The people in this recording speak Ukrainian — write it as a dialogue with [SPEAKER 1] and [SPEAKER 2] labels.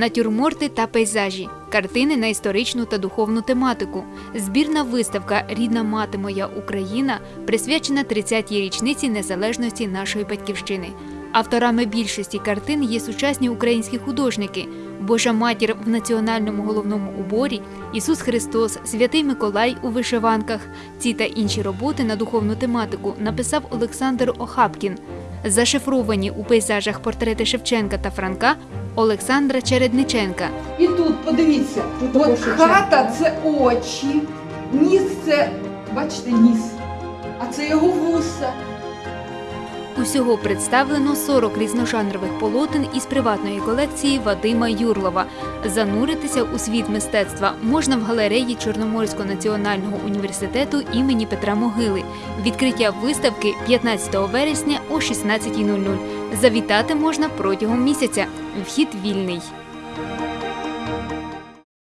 [SPEAKER 1] натюрморти та пейзажі, картини на історичну та духовну тематику. Збірна виставка Рідна мати моя Україна присвячена 30-й річниці незалежності нашої батьківщини. Авторами більшості картин є сучасні українські художники: Божа матір в національному головному уборі, Ісус Христос, Святий Миколай у вишиванках. Ці та інші роботи на духовну тематику написав Олександр Охапкін. Зашифровані у пейзажах портрети Шевченка та Франка Олександра Чередниченка.
[SPEAKER 2] І тут подивіться,
[SPEAKER 3] Тут
[SPEAKER 2] от хата це очі, ніс це, бачите, ніс, а це його вуса.
[SPEAKER 1] Усього представлено 40 різножанрових полотен із приватної колекції Вадима Юрлова. Зануритися у світ мистецтва можна в галереї Чорноморського національного університету імені Петра Могили. Відкриття виставки 15 вересня о 16.00. Завітати можна протягом місяця. Вхід вільний.